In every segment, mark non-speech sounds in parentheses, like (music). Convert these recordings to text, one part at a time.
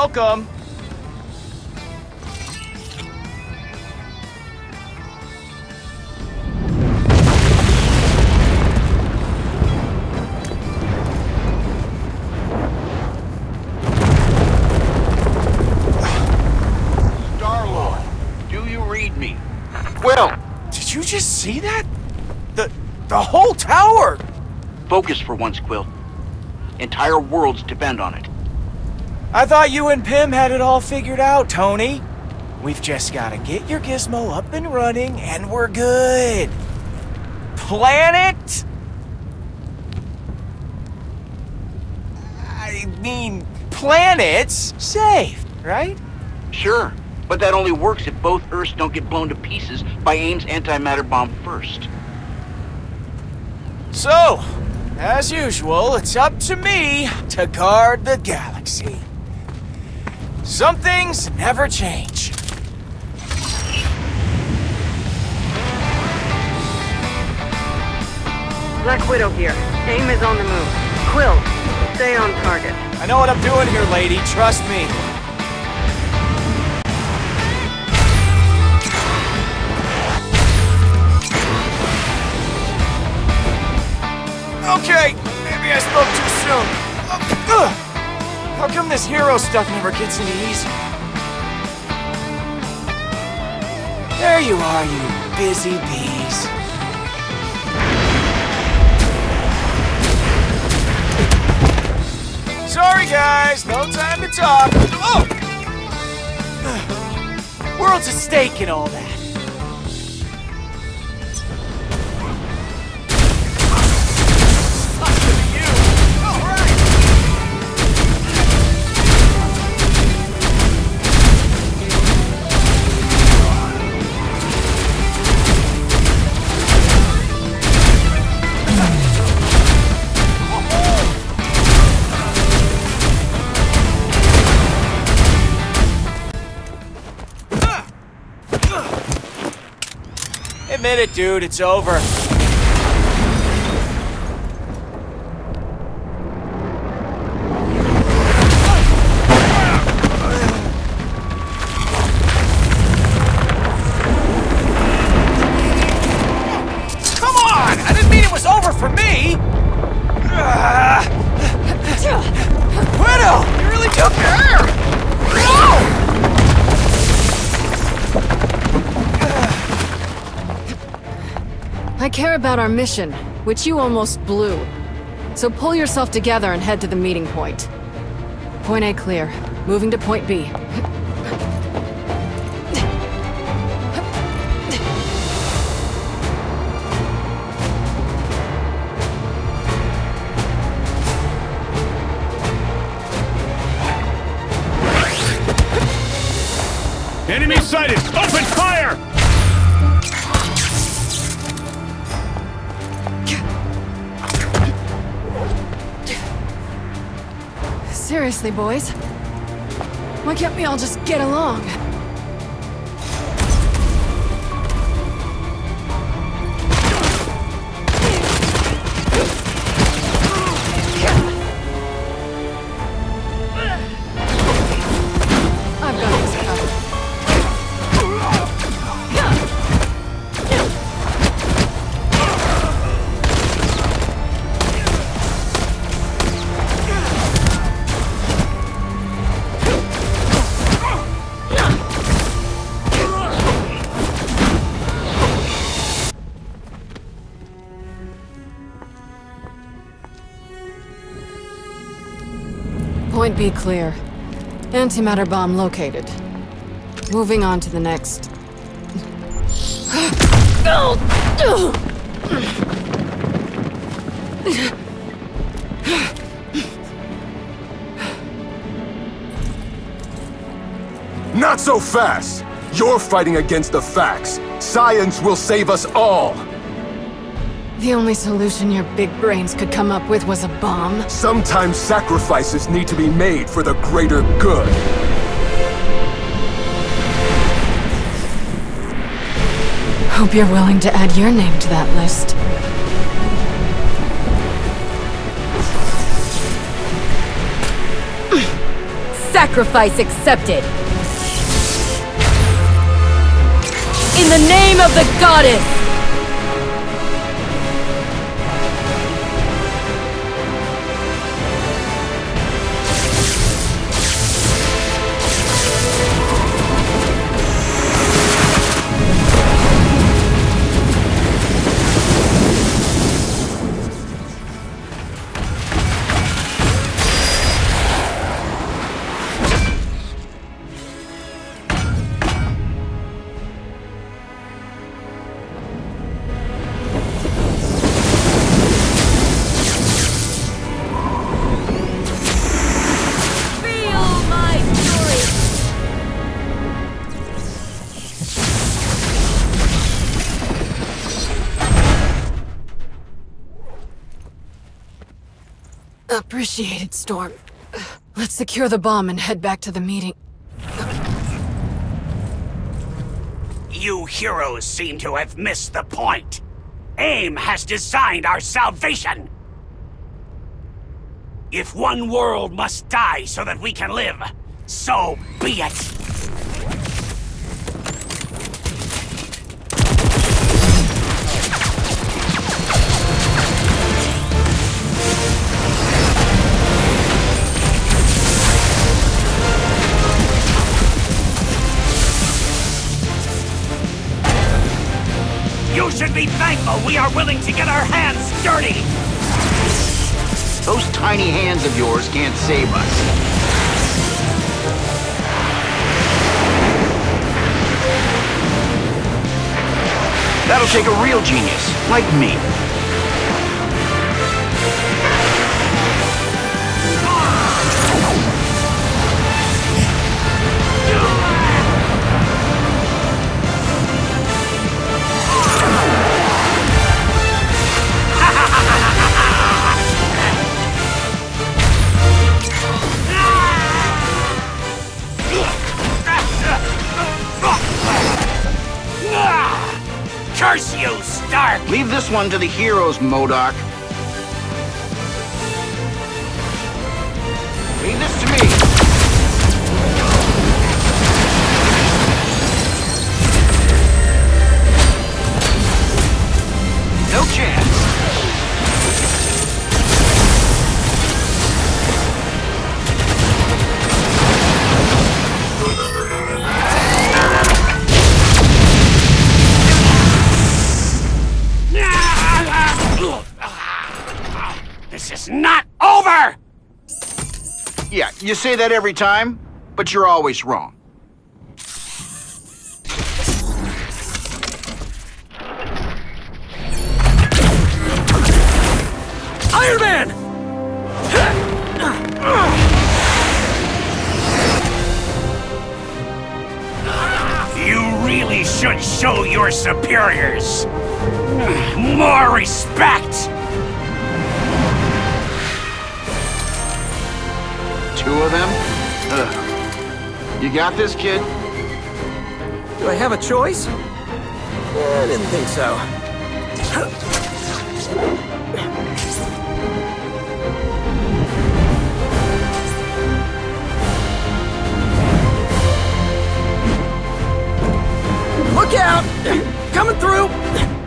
Welcome. Do you read me? Will, did you just see that? The the whole tower. Focus for once, Quill. Entire worlds depend on it. I thought you and Pym had it all figured out, Tony. We've just gotta get your gizmo up and running, and we're good. Planet? I mean, planets safe, right? Sure, but that only works if both Earths don't get blown to pieces by AIM's antimatter bomb first. So, as usual, it's up to me to guard the galaxy. Some things never change. Black Widow here. AIM is on the move. Quill, stay on target. I know what I'm doing here, lady. Trust me. Okay, maybe I spoke too soon. Uh, ugh. How come this hero stuff never gets any easier? There you are, you busy bees. Sorry, guys, no time to talk. Oh! (sighs) World's at stake and all that. It, dude, it's over. Care about our mission, which you almost blew. So pull yourself together and head to the meeting point. Point A clear. Moving to point B. Enemy sighted! Oh! Seriously, boys? Why can't we all just get along? Point B clear. Antimatter bomb located. Moving on to the next. Not so fast! You're fighting against the facts. Science will save us all! The only solution your big brains could come up with was a bomb? Sometimes sacrifices need to be made for the greater good. Hope you're willing to add your name to that list. Sacrifice accepted! In the name of the goddess! Appreciated, Storm. Let's secure the bomb and head back to the meeting. You heroes seem to have missed the point. AIM has designed our salvation. If one world must die so that we can live, so be it. Should be thankful we are willing to get our hands dirty. Those tiny hands of yours can't save us. That'll take a real genius, like me. Curse you, Stark! Leave this one to the heroes, MODOK. You say that every time, but you're always wrong. Iron Man! You really should show your superiors more respect! You got this, kid? Do I have a choice? I didn't think so. Look out! Coming through!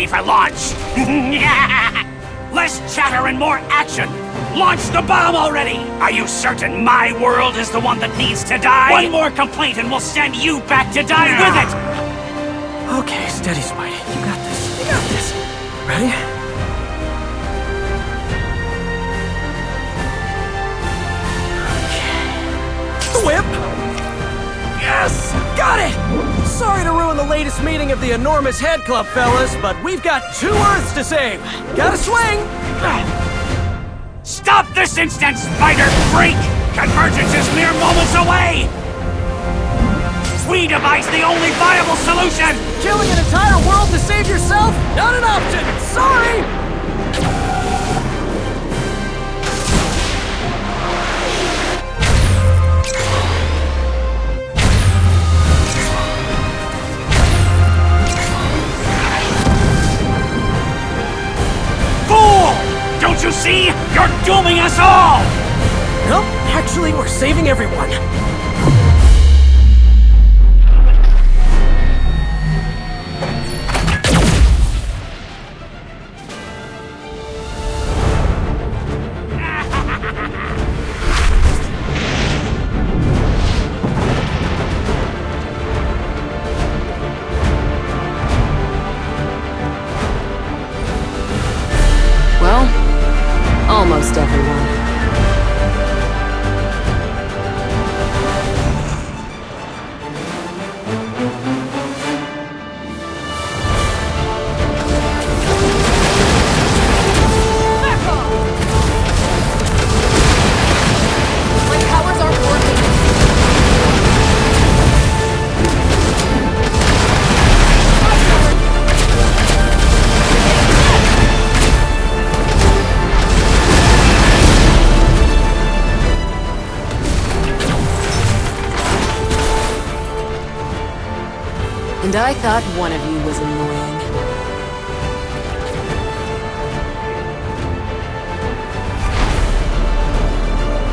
Ready for launch! (laughs) Less chatter and more action! Launch the bomb already! Are you certain my world is the one that needs to die? One more complaint and we'll send you back to die with it! Okay, steady, Spidey. You got this. You got this. Ready? Okay. Whip! Yes! Got it! Sorry to ruin the latest meeting of the Enormous Head Club, fellas, but we've got two Earths to save. Gotta swing! Stop this instant, Spider Freak! Convergence is mere moments away! We devise the only viable solution! Killing an entire world to save yourself? Not an option! Sorry! Actually, we're saving everyone. I thought one of you was annoying.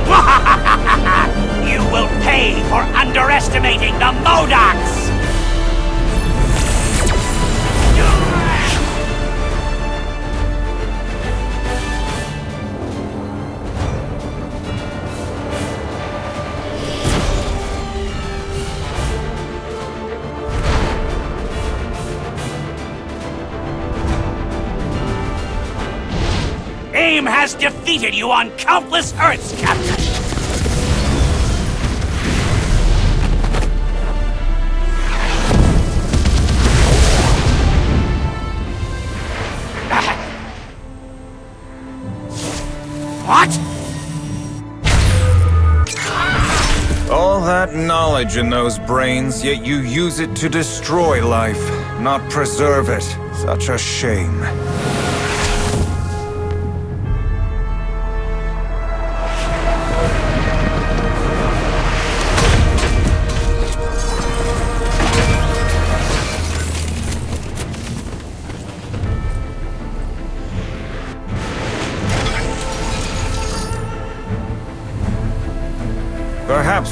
(laughs) You will pay for underestimating the MODOKs! Has defeated you on countless Earths, Captain! What? All that knowledge in those brains, yet you use it to destroy life, not preserve it. Such a shame.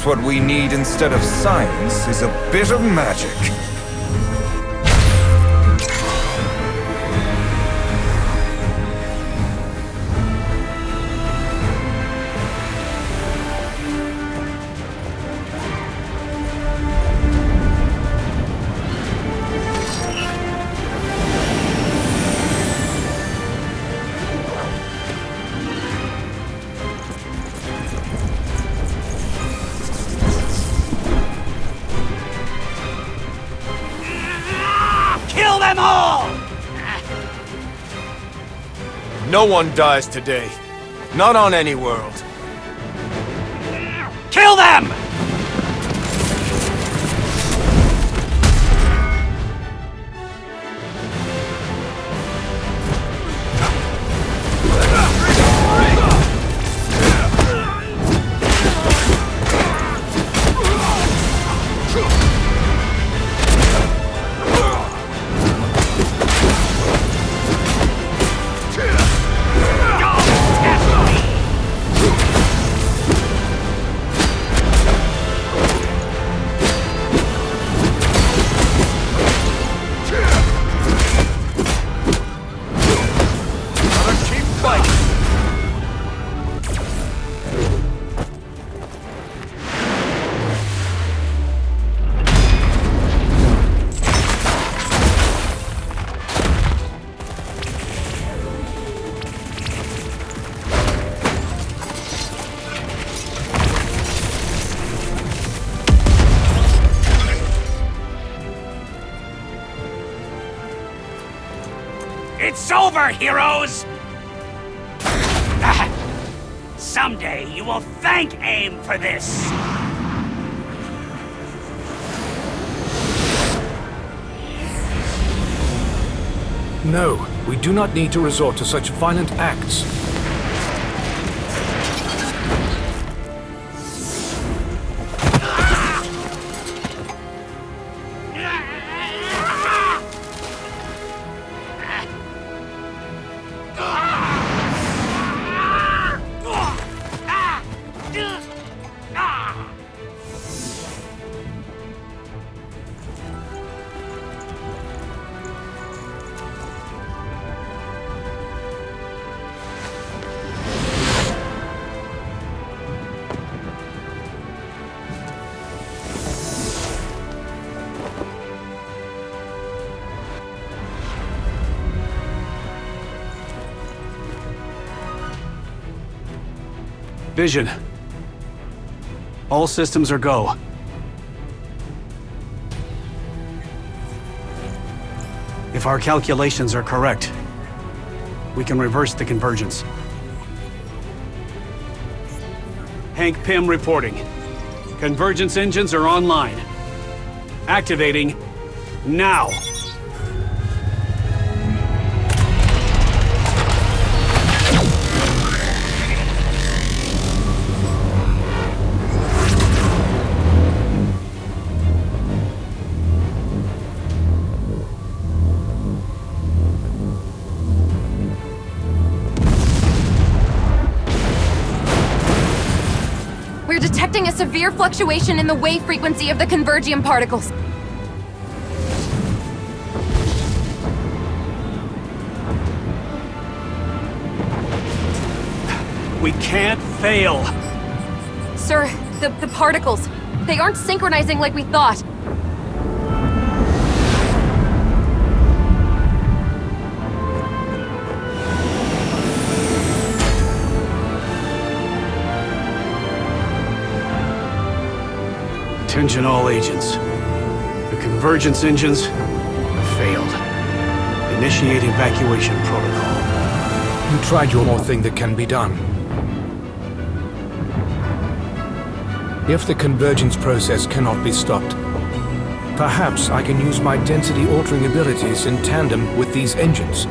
What we need instead of science is a bit of magic. Them all! No one dies today. Not on any world. Kill them! It's over, heroes! Ah, Someday you will thank AIM for this! No, we do not need to resort to such violent acts. Vision. All systems are go. If our calculations are correct, we can reverse the convergence. Hank Pym reporting. Convergence engines are online. Activating now. Fluctuation in the wave frequency of the convergium particles. We can't fail. Sir, the, the particles, they aren't synchronizing like we thought. Attention all agents. The convergence engines have failed. Initiate evacuation protocol. You tried your more thing that can be done. If the convergence process cannot be stopped, perhaps I can use my density-altering abilities in tandem with these engines.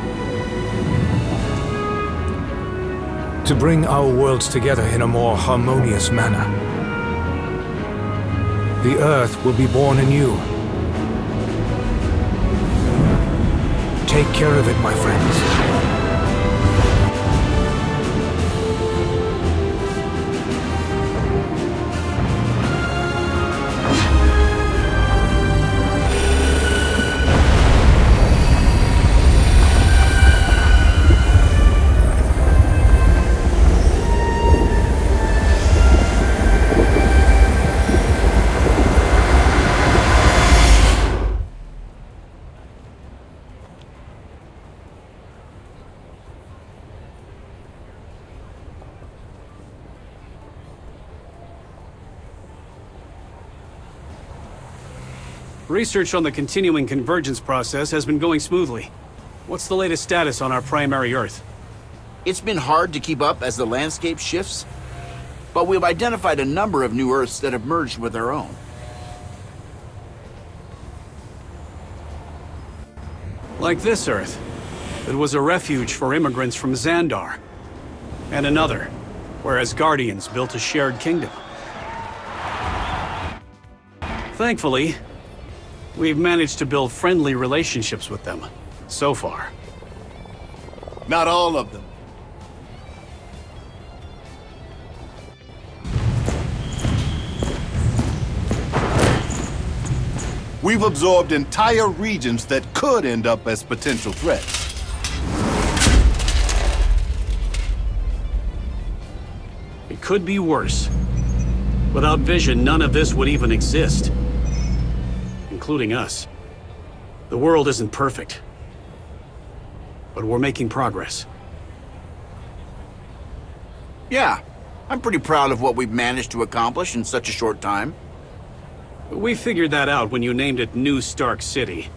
To bring our worlds together in a more harmonious manner. The Earth will be born anew. Take care of it, my friends. Research on the continuing convergence process has been going smoothly. What's the latest status on our primary Earth? It's been hard to keep up as the landscape shifts, but we've identified a number of new Earths that have merged with our own. Like this Earth. It was a refuge for immigrants from Xandar. And another, where Asgardians built a shared kingdom. Thankfully, we've managed to build friendly relationships with them. So far. Not all of them. We've absorbed entire regions that could end up as potential threats. It could be worse. Without vision, none of this would even exist. Including us. The world isn't perfect. But we're making progress. Yeah, I'm pretty proud of what we've managed to accomplish in such a short time. We figured that out when you named it New Stark City.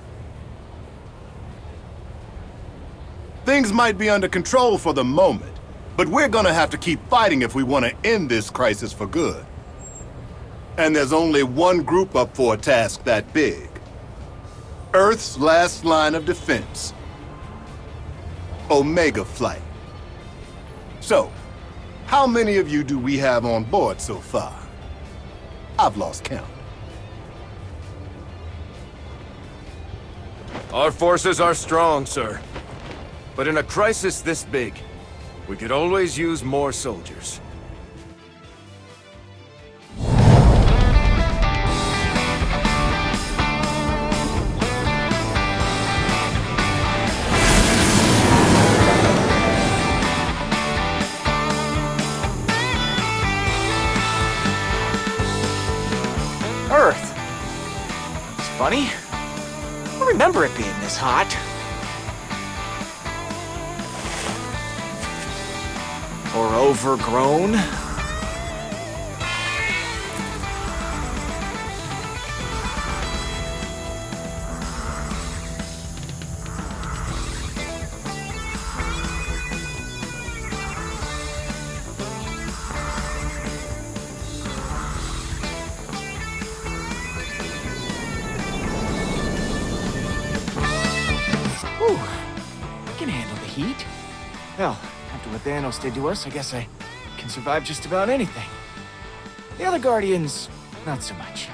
Things might be under control for the moment, but we're gonna have to keep fighting if we want to end this crisis for good. And there's only one group up for a task that big. Earth's last line of defense. Omega Flight. So, how many of you do we have on board so far? I've lost count. Our forces are strong, sir. But in a crisis this big, we could always use more soldiers. overgrown. Whew. I can handle the heat. Hell, what Thanos did to us, I guess I can survive just about anything. The other Guardians, not so much.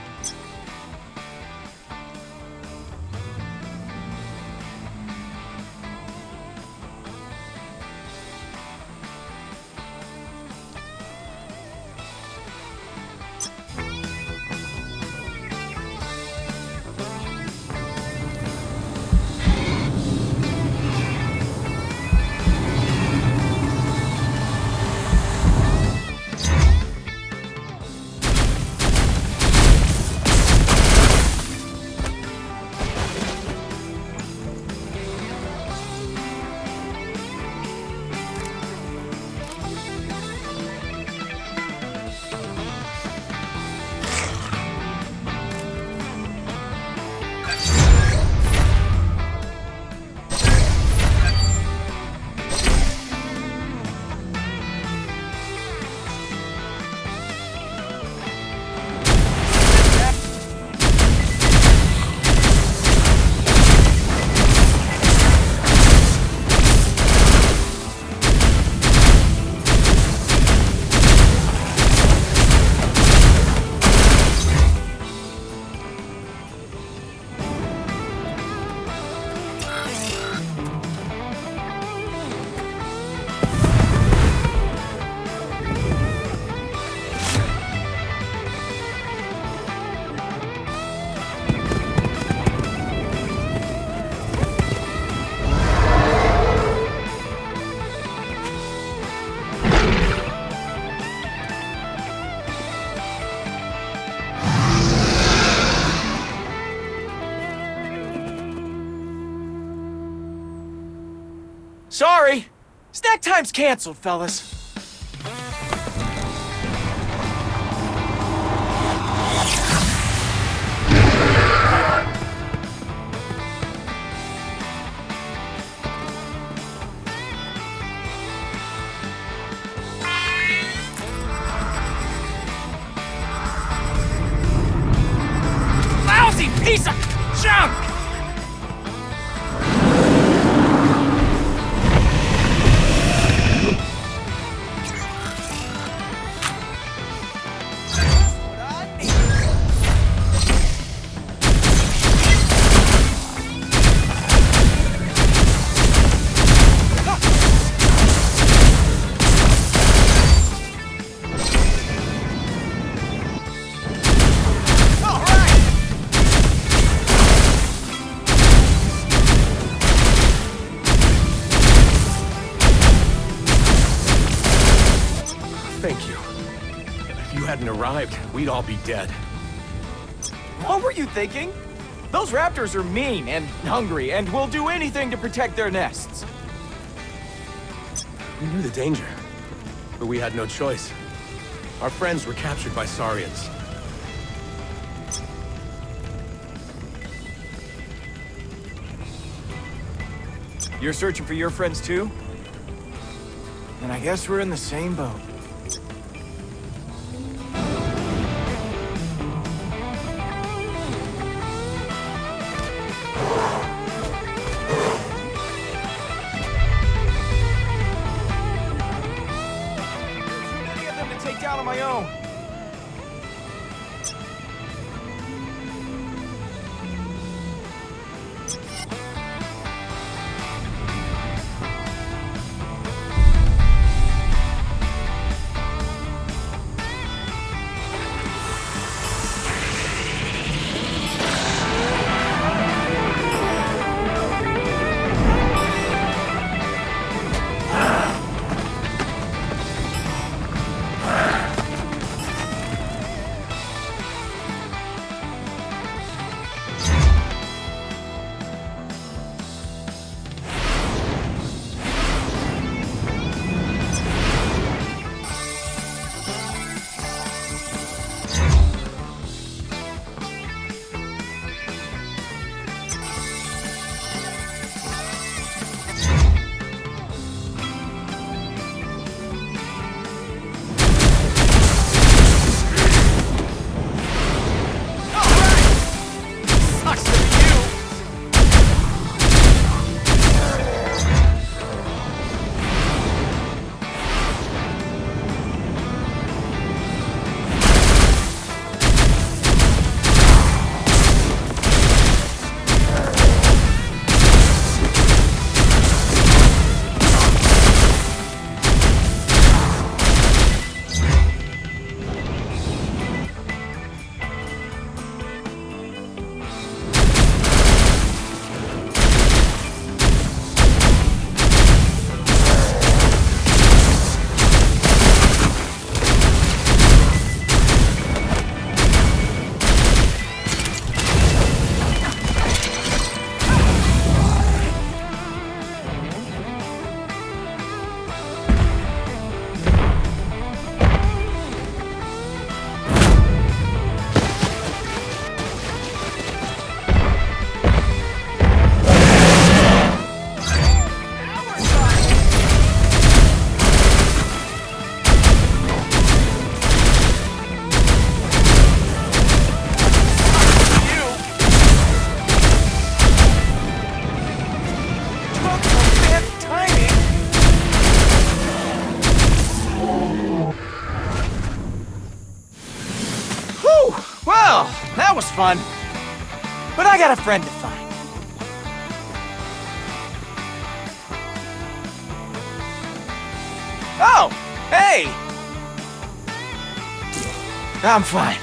Time's canceled, fellas. Lousy piece of junk! We'd all be dead. What were you thinking? Those raptors are mean and hungry and will do anything to protect their nests. We knew the danger, but we had no choice. Our friends were captured by Saurians. You're searching for your friends too? And I guess we're in the same boat. Fun. But I got a friend to find. Oh, hey! I'm fine.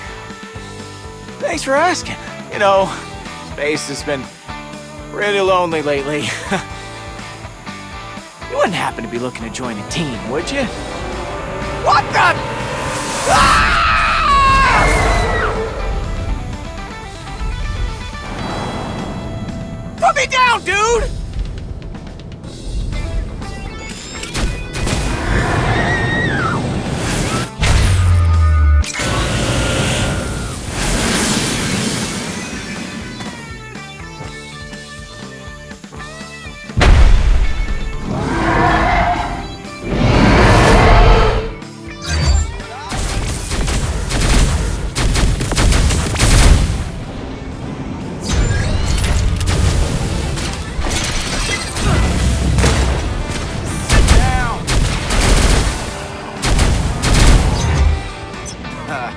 Thanks for asking. You know, space has been pretty lonely lately. (laughs) you wouldn't happen to be looking to join a team, would you? What the? Ah! Dude!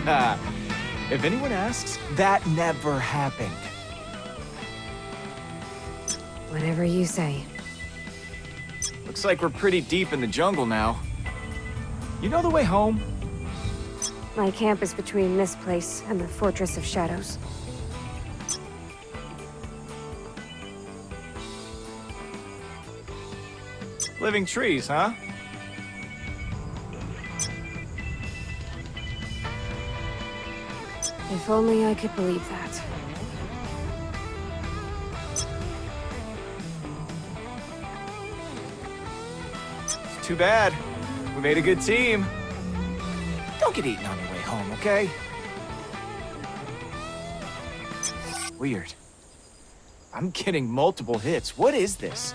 (laughs) if anyone asks, that never happened. Whatever you say. Looks like we're pretty deep in the jungle now. You know the way home? My camp is between this place and the Fortress of Shadows. Living trees, huh? If only I could believe that. It's too bad. We made a good team. Don't get eaten on your way home, okay? Weird. I'm getting multiple hits. What is this?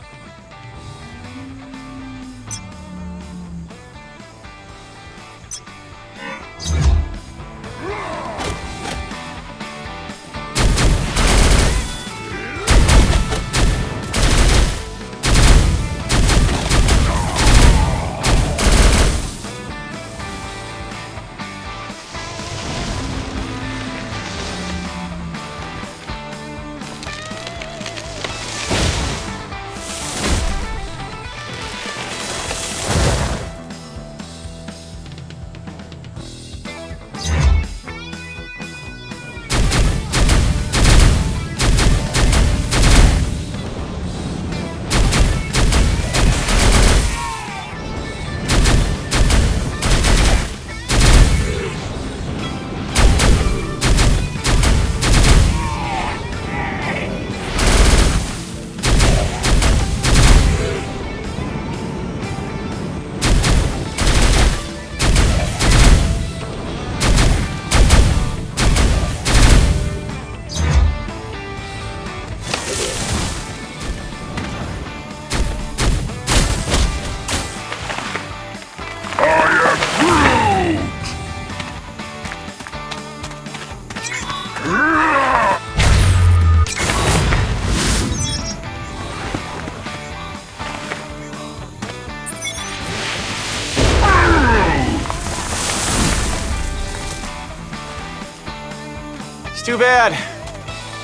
Bad.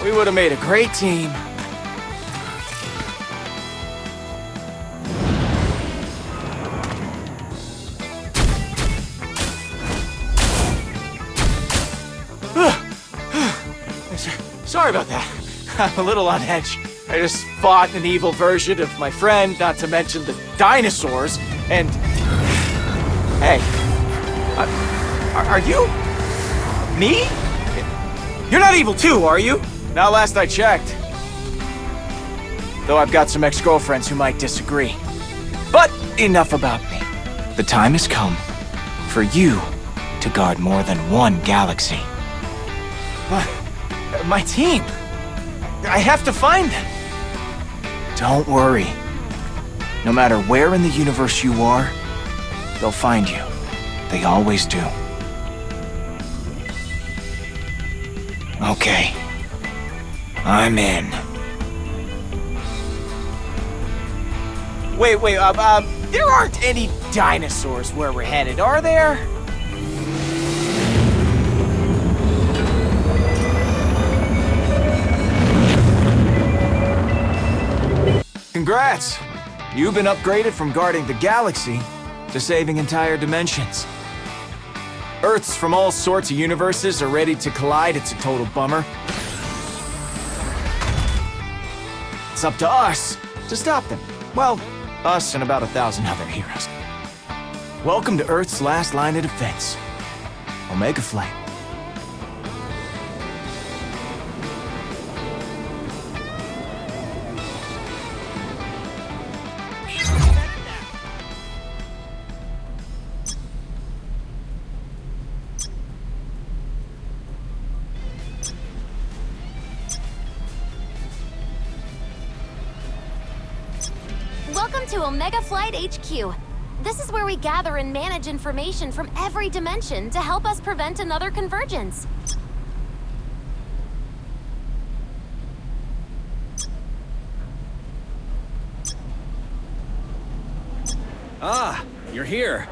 We would have made a great team. (sighs) Sorry about that. (laughs) I'm a little on edge. I just fought an evil version of my friend, not to mention the dinosaurs, and... (sighs) Hey. Uh, are, are you... Me? You're not evil too, are you? Not last I checked. Though I've got some ex-girlfriends who might disagree. But enough about me. The time has come for you to guard more than one galaxy. But my team. I have to find them. Don't worry. No matter where in the universe you are, they'll find you. They always do. Okay. I'm in. Wait, wait, um, um, there aren't any dinosaurs where we're headed, are there? Congrats! You've been upgraded from guarding the galaxy to saving entire dimensions. Earths from all sorts of universes are ready to collide. It's a total bummer. It's up to us to stop them. Well, us and about a thousand other heroes. Welcome to Earth's last line of defense. Omega Flight. Welcome to Omega Flight HQ. This is where we gather and manage information from every dimension to help us prevent another convergence. Ah, you're here.